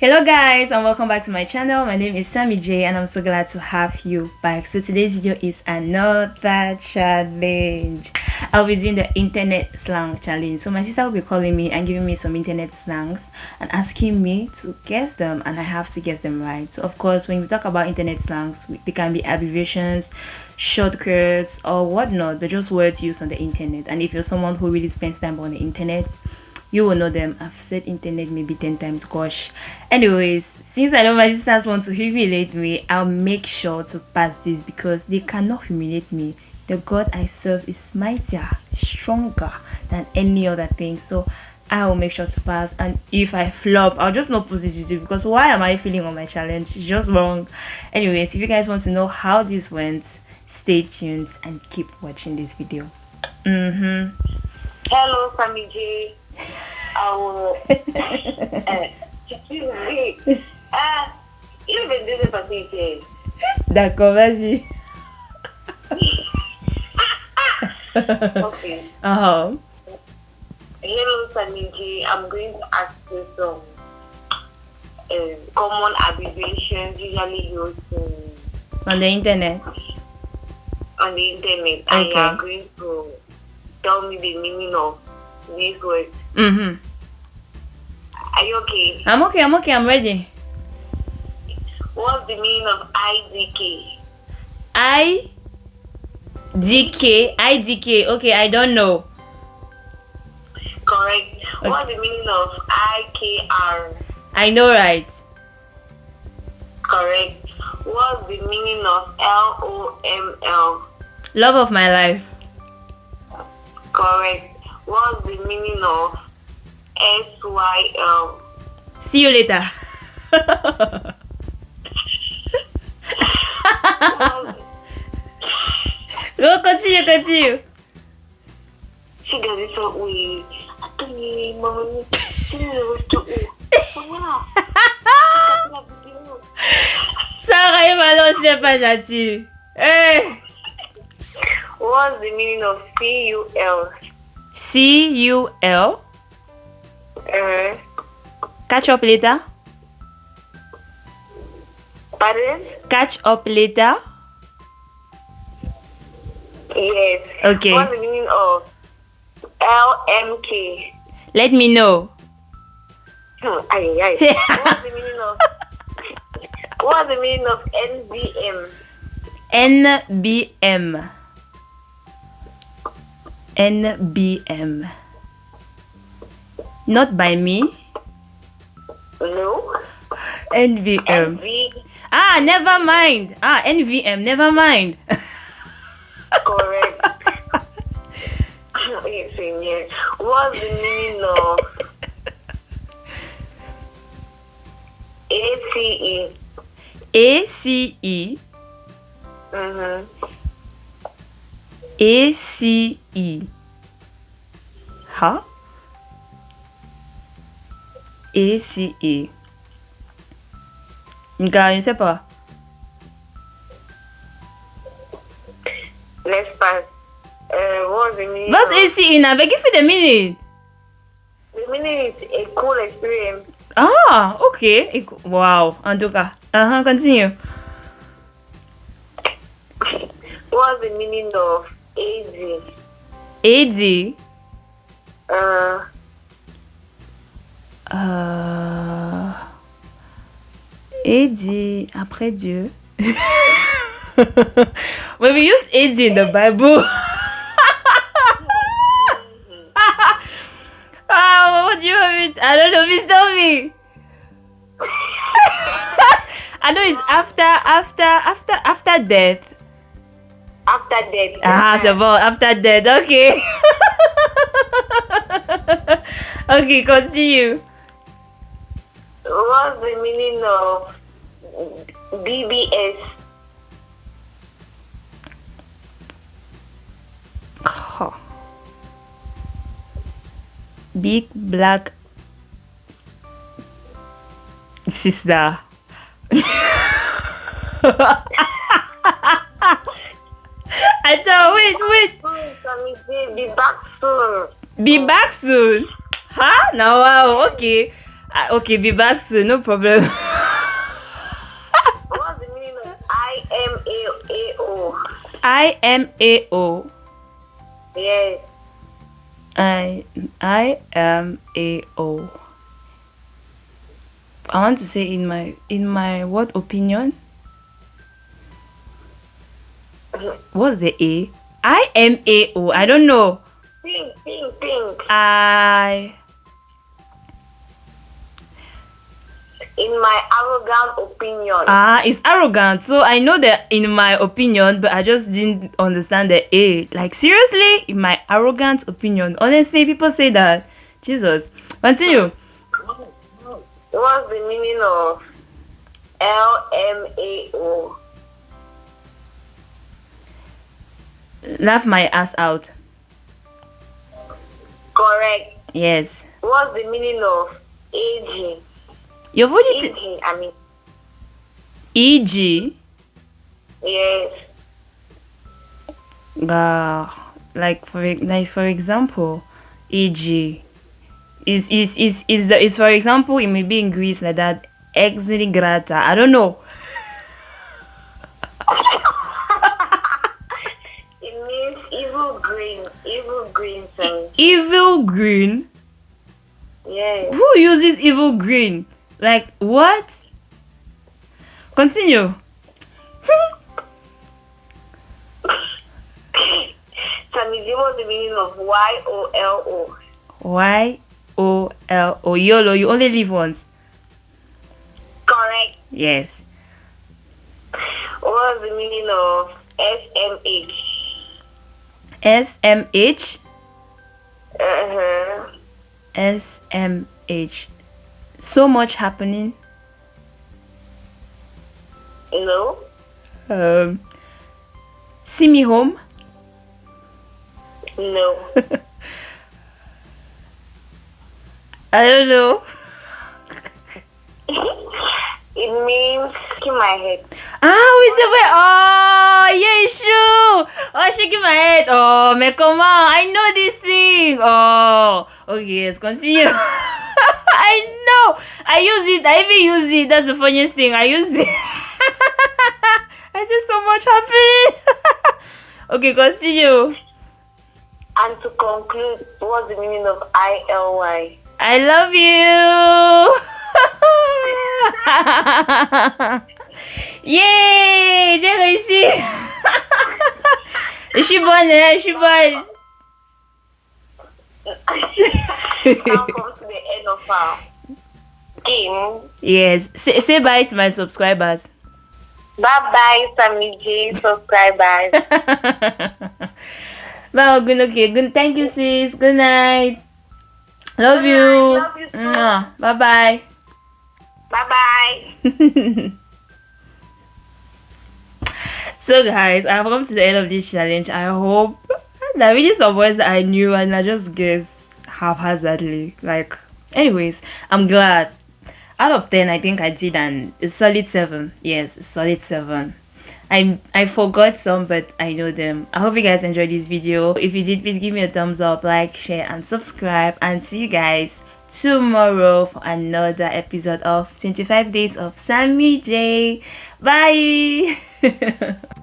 hello guys and welcome back to my channel. My name is sammy j and i'm so glad to have you back. So today's video is another challenge. I'll be doing the internet slang challenge. So my sister will be calling me and giving me some internet slangs and asking me to guess them and i have to guess them right. So of course when we talk about internet slangs they can be abbreviations shortcuts or whatnot they're just words used on the internet. And if you're someone who really spends time on the internet you will know them. I've said internet maybe 10 times gosh. Anyways since i know my sisters want to humiliate me i'll make sure to pass this because they cannot humiliate me. The god i serve is mightier stronger than any other thing. So i will make sure to pass. And if i flop i'll just not post this video because why am i feeling on my challenge? It's just wrong. Anyways if you guys want to know how this went stay tuned and keep watching this video. Mm-hmm. Hello sammy j I will. uh, me. Ah, you even do the facility. D'accord, vas-y. okay. Uh-huh. Hello, Samiji. I'm going to ask you some uh, common abbreviations usually used in, On the internet. on the internet. Okay. And you are going to tell me the meaning of these words. Mm-hmm. Are you okay? I'm okay, I'm okay, I'm ready. What's the meaning of IDK? I D K I D K. Okay, I don't know. Correct. What's the meaning of IKR? I know right. Correct. What's the meaning of LOML? Love of my life. Correct. What's the meaning of SYL? See you later. Go continue, continue. She got it so Wow. Sarah et n'est pas gentil. Hey. What's the meaning of CUL? C U L. Uh, Catch up later. pardon? Catch up later. Yes. Okay. What's the meaning of LMK? Let me know. Hmm, Aye, aye. What's the meaning of What's the meaning of NVM? NBM. NBM. Not by me. No. NVM. NV Ah, never mind. Ah, NVM, never mind. correct. Yes. What's the meaning of ACE? ACE. Mm-hmm. ACE. Huh? ACE. Ne sais pas. Let's pass. Uh, what's the meaning? What's ACE now? But give me the meaning. The meaning is a cool experience. Ah, ok. Wow, en tout cas. Uh-huh, continue. What's the meaning of AD? AD. Uh, Euh... AD, après Dieu. when we use AD in the Bible. Ah, what do you? I don't know. Tell me. I know it's after, after, after, after death. After death. Ah, c'est bon. After death. Okay. okay, continue. What's the meaning of BBS? Huh. Big black sister. I wait, wait. Soon, Sammy J, be back soon. Be back soon. Huh? Now, wow, okay. Uh, okay, be back soon. No problem. What's the meaning of I M A A O? I M A O. Yes. I I am a O. I want to say in my in my what opinion? What's the A? I am a O. I don't know. Pink, pink, pink. I In my arrogant opinion. ah it's arrogant. So I know that in my opinion, but I just didn't understand the A. Like seriously, in my arrogant opinion. Honestly, people say that. Jesus. Continue. What's the meaning of L M A O? Laugh my ass out. Correct. Yes. What's the meaning of aging? You've already Aging, I mean, E.g. yes. uh, like for e- like for example e.g. is is is is the is for example it may be in Greece like that ex grata I don't know evil green. Evil green thing. evil green Yes. who uses evil green like what continue Samiji, what's the meaning of Y O L O? Y O L O YOLO you only live once Correct. yes What's the meaning of S M H? S M H Uh huh. S M H so much happening No. um see me home No. I don't know. it means keep my head. Ah, oui, c'est vrai. Oh, true. Oh, shaking my head. Oh, comment? I know this thing. Oh, okay, let's continue. I know. I use it. I even use it. That's the funniest thing. I use it. I see so much happening. okay, continue. And to conclude, what's the meaning of I L Y? I love you. Yay, j'ai réussi. Je suis bonne, hein, je suis bonne. to the end of our game. Yes, say, say bye to my subscribers. Bye bye, Sammy J subscribers. Well, good, okay, good. Thank you, sis. Good night. Love Good you. night, love you. Bye bye. Bye bye. so guys i've come to the end of this challenge i hope that really some words that i knew and i just guessed haphazardly like anyways i'm glad out of 10 i think i did an a solid 7 yes solid 7 I, I forgot some but I know them. I hope you guys enjoyed this video. If you did, please give me a thumbs up, like, share and subscribe and see you guys tomorrow for another episode of 25 days of Sammy J. Bye!